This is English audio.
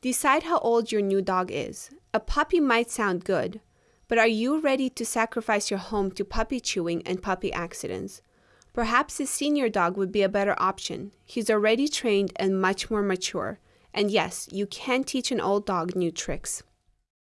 Decide how old your new dog is. A puppy might sound good, but are you ready to sacrifice your home to puppy chewing and puppy accidents? Perhaps a senior dog would be a better option. He's already trained and much more mature. And yes, you can teach an old dog new tricks.